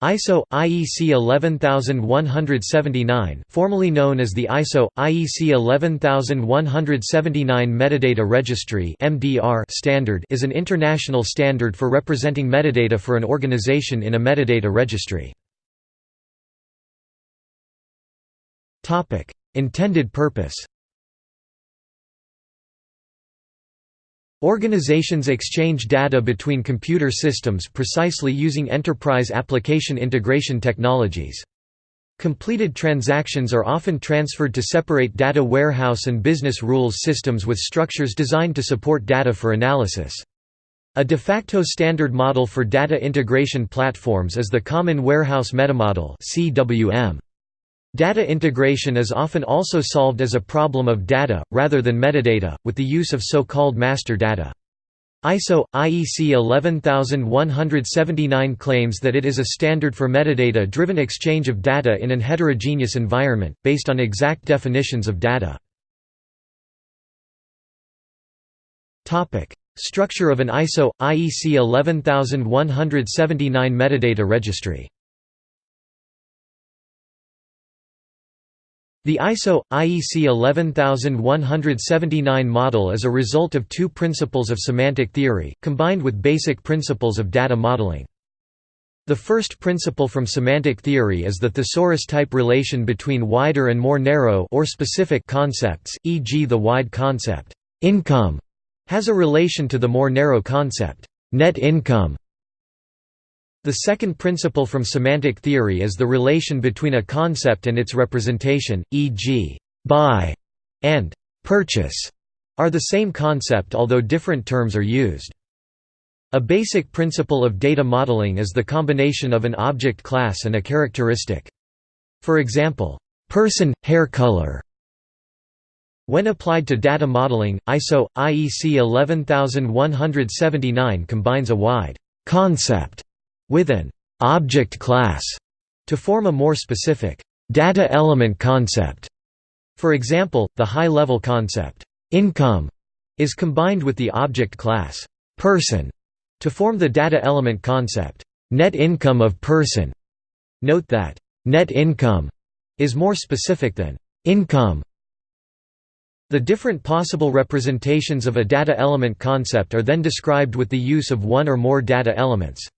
ISO IEC 11179, formerly known as the ISO IEC 11179 Metadata Registry (MDR) standard, is an international standard for representing metadata for an organization in a metadata registry. Topic: Intended purpose. Organizations exchange data between computer systems precisely using enterprise application integration technologies. Completed transactions are often transferred to separate data warehouse and business rules systems with structures designed to support data for analysis. A de facto standard model for data integration platforms is the Common Warehouse Metamodel CWM. Data integration is often also solved as a problem of data, rather than metadata, with the use of so-called master data. ISO IEC 11179 claims that it is a standard for metadata-driven exchange of data in an heterogeneous environment, based on exact definitions of data. Structure of an ISO IEC 11179 metadata registry The ISO IEC 11179 model is a result of two principles of semantic theory, combined with basic principles of data modeling. The first principle from semantic theory is the thesaurus-type relation between wider and more narrow or specific concepts, e.g. the wide concept, income, has a relation to the more narrow concept, net income. The second principle from semantic theory is the relation between a concept and its representation, e.g., buy and purchase are the same concept although different terms are used. A basic principle of data modeling is the combination of an object class and a characteristic. For example, person, hair color. When applied to data modeling, ISO, IEC 11179 combines a wide concept with an object class to form a more specific data element concept. For example, the high-level concept income is combined with the object class person to form the data element concept net income of person. Note that net income is more specific than income. The different possible representations of a data element concept are then described with the use of one or more data elements.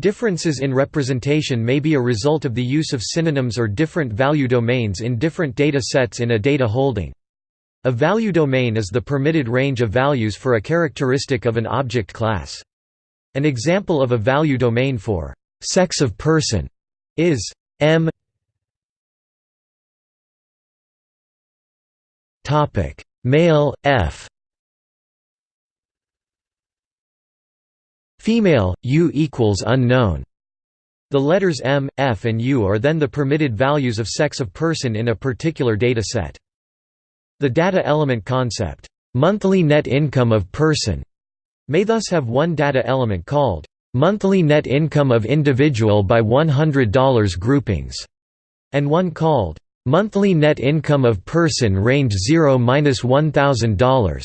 Differences in representation may be a result of the use of synonyms or different value domains in different data sets in a data holding. A value domain is the permitted range of values for a characteristic of an object class. An example of a value domain for sex of person is m male f Female, U equals unknown. The letters M, F and U are then the permitted values of sex of person in a particular data set. The data element concept, monthly net income of person, may thus have one data element called monthly net income of individual by $100 groupings, and one called monthly net income of person range 0–$1,000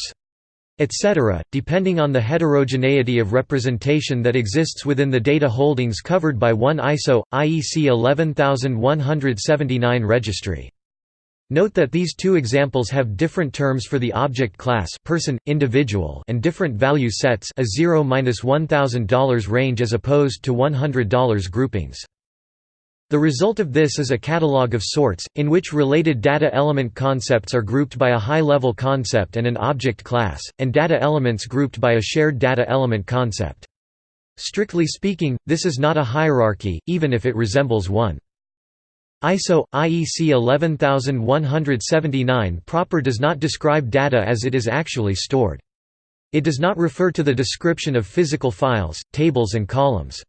etc., depending on the heterogeneity of representation that exists within the data holdings covered by one ISO, IEC 11179 registry. Note that these two examples have different terms for the object class person, individual and different value sets a $0–$1,000 range as opposed to $100 groupings. The result of this is a catalog of sorts, in which related data element concepts are grouped by a high-level concept and an object class, and data elements grouped by a shared data element concept. Strictly speaking, this is not a hierarchy, even if it resembles one. ISO IEC 11179 proper does not describe data as it is actually stored. It does not refer to the description of physical files, tables and columns.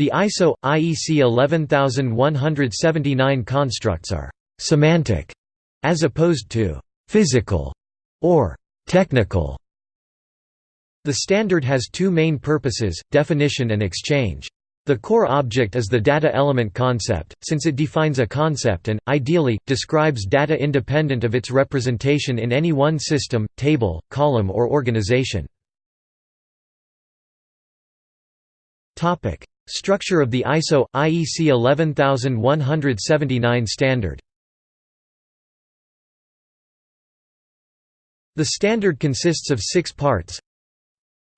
The ISO IEC 11179 constructs are semantic as opposed to physical or technical. The standard has two main purposes, definition and exchange. The core object is the data element concept, since it defines a concept and, ideally, describes data independent of its representation in any one system, table, column or organization. Structure of the ISO IEC 11179 standard. The standard consists of 6 parts.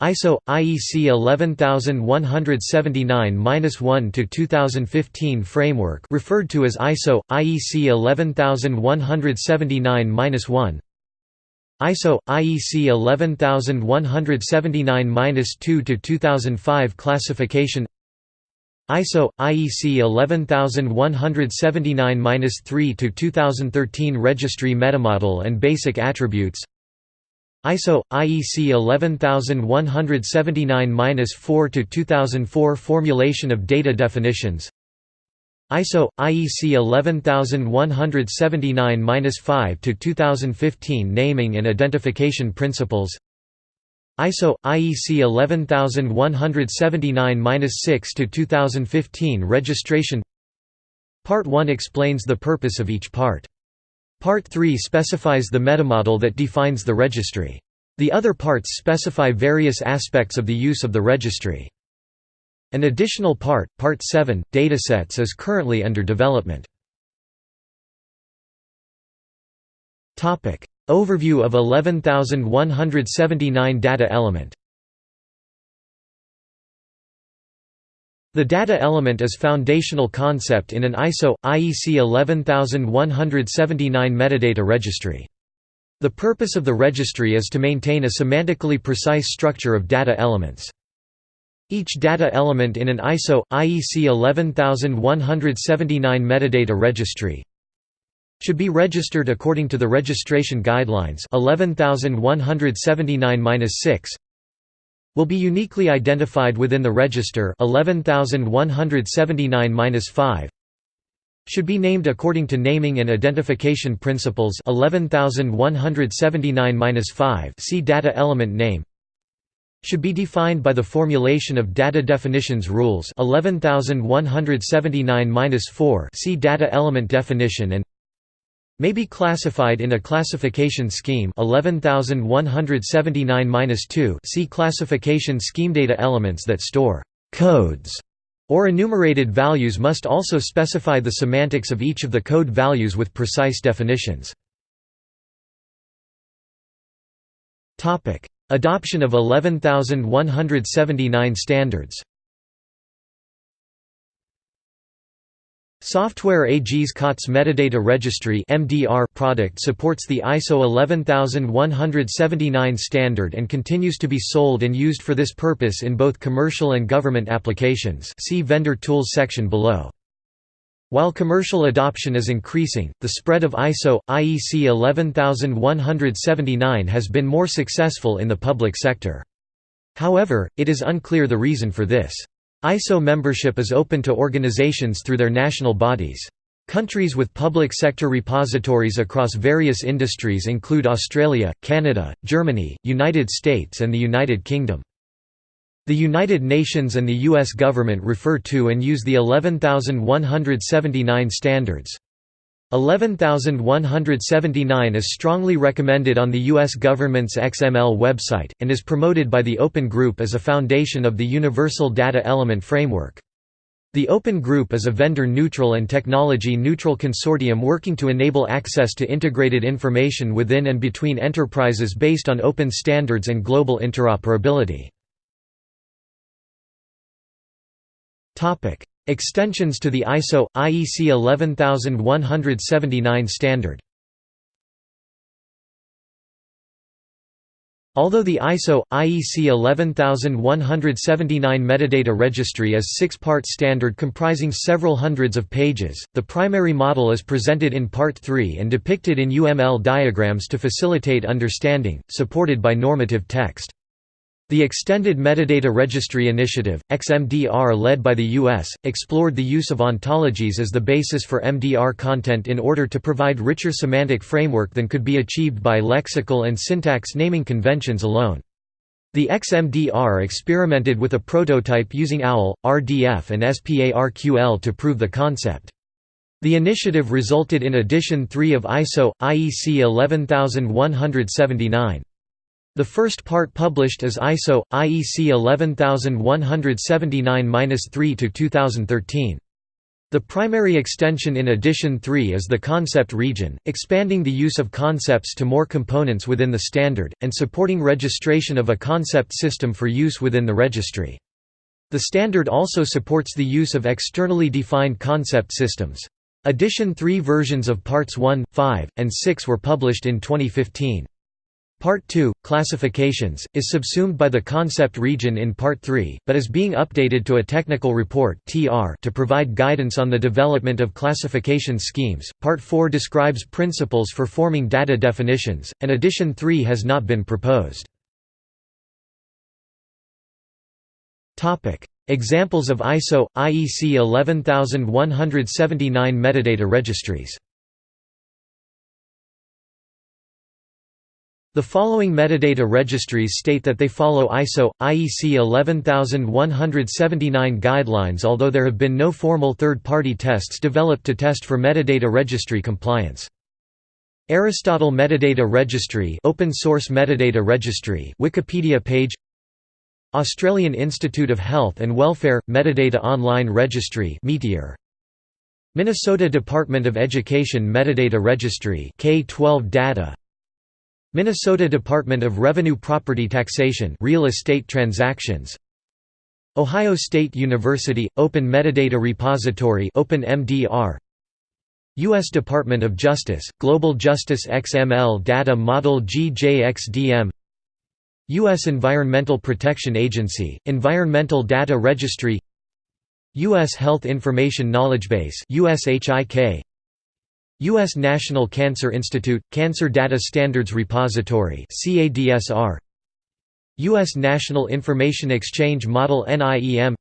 ISO IEC 11179-1 to 2015 framework referred to as ISO IEC 11179-1 ISO IEC 11179-2 to 2005 classification ISO IEC 11179-3 to 2013 registry metamodel and basic attributes. ISO IEC 11179-4 to 2004 formulation of data definitions. ISO IEC 11179-5 to 2015 naming and identification principles ISO IEC 11179-6 to 2015 registration Part 1 explains the purpose of each part Part 3 specifies the metamodel that defines the registry. The other parts specify various aspects of the use of the registry. An additional part, Part 7, datasets is currently under development. Overview of 11179 data element The data element is foundational concept in an ISO IEC 11179 metadata registry. The purpose of the registry is to maintain a semantically precise structure of data elements. Each data element in an ISO IEC 11179 metadata registry should be registered according to the registration guidelines 11179-6 will be uniquely identified within the register 11179-5 should be named according to naming and identification principles 11179-5 see data element name should be defined by the formulation of data definitions rules 11179-4 see data element definition and may be classified in a classification scheme 11179-2 see classification scheme data elements that store codes or enumerated values must also specify the semantics of each of the code values with precise definitions. topic Adoption of 11179 standards Software AG's COTS Metadata Registry (MDR) product supports the ISO 11179 standard and continues to be sold and used for this purpose in both commercial and government applications. See vendor tools section below. While commercial adoption is increasing, the spread of ISO IEC 11179 has been more successful in the public sector. However, it is unclear the reason for this. ISO membership is open to organizations through their national bodies. Countries with public sector repositories across various industries include Australia, Canada, Germany, United States and the United Kingdom. The United Nations and the U.S. government refer to and use the 11179 standards. 11179 is strongly recommended on the U.S. government's XML website, and is promoted by the Open Group as a foundation of the Universal Data Element Framework. The Open Group is a vendor-neutral and technology-neutral consortium working to enable access to integrated information within and between enterprises based on open standards and global interoperability. Extensions to the ISO IEC 11179 standard. Although the ISO IEC 11179 metadata registry is six-part standard comprising several hundreds of pages, the primary model is presented in Part 3 and depicted in UML diagrams to facilitate understanding, supported by normative text. The Extended Metadata Registry Initiative, XMDR led by the U.S., explored the use of ontologies as the basis for MDR content in order to provide richer semantic framework than could be achieved by lexical and syntax naming conventions alone. The XMDR experimented with a prototype using OWL, RDF and SPARQL to prove the concept. The initiative resulted in Edition 3 of ISO, IEC 11179. The first part published is ISO IEC 11179-3 2013. The primary extension in Edition 3 is the concept region, expanding the use of concepts to more components within the standard, and supporting registration of a concept system for use within the registry. The standard also supports the use of externally defined concept systems. Edition 3 versions of Parts 1, 5, and 6 were published in 2015. Part 2, Classifications, is subsumed by the concept region in Part 3, but is being updated to a technical report to provide guidance on the development of classification schemes. Part 4 describes principles for forming data definitions, and Edition 3 has not been proposed. Examples of ISO IEC 11179 metadata registries The following metadata registries state that they follow ISO, IEC 11179 guidelines although there have been no formal third-party tests developed to test for metadata registry compliance. Aristotle Metadata Registry Open Source Metadata Registry Wikipedia page Australian Institute of Health and Welfare – Metadata Online Registry Meteor. Minnesota Department of Education Metadata Registry K-12 Data Minnesota Department of Revenue Property Taxation Real Estate Transactions Ohio State University Open Metadata Repository OpenMDR U.S. Department of Justice Global Justice XML Data Model GJXDM U.S. Environmental Protection Agency Environmental Data Registry U.S. Health Information Knowledgebase USHIK U.S. National Cancer Institute – Cancer Data Standards Repository U.S. National Information Exchange Model NIEM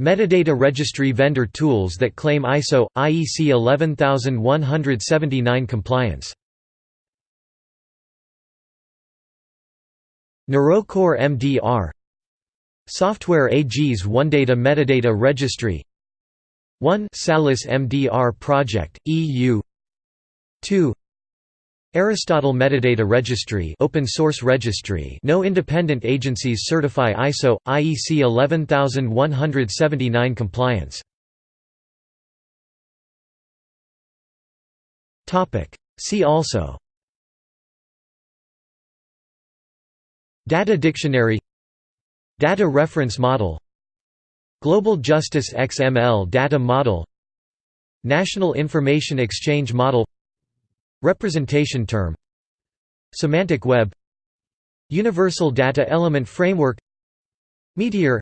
Metadata registry vendor tools that claim ISO – IEC 11179 compliance NeuroCore MDR Software AG's OneData Metadata Registry. 1 Salis MDR Project, EU 2 Aristotle Metadata Registry open source registry. No independent agencies certify ISO, IEC 11179 compliance. See also. Data Dictionary Data Reference Model Global Justice XML Data Model National Information Exchange Model Representation Term Semantic Web Universal Data Element Framework Meteor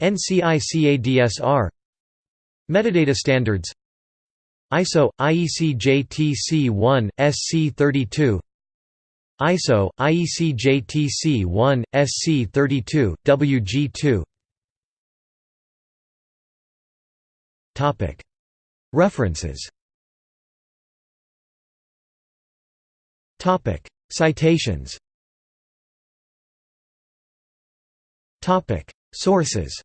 NCICADSR Metadata Standards ISO IEC JTC1 SC32 ISO IEC JTC1 SC32 WG2 References. Citations. Sources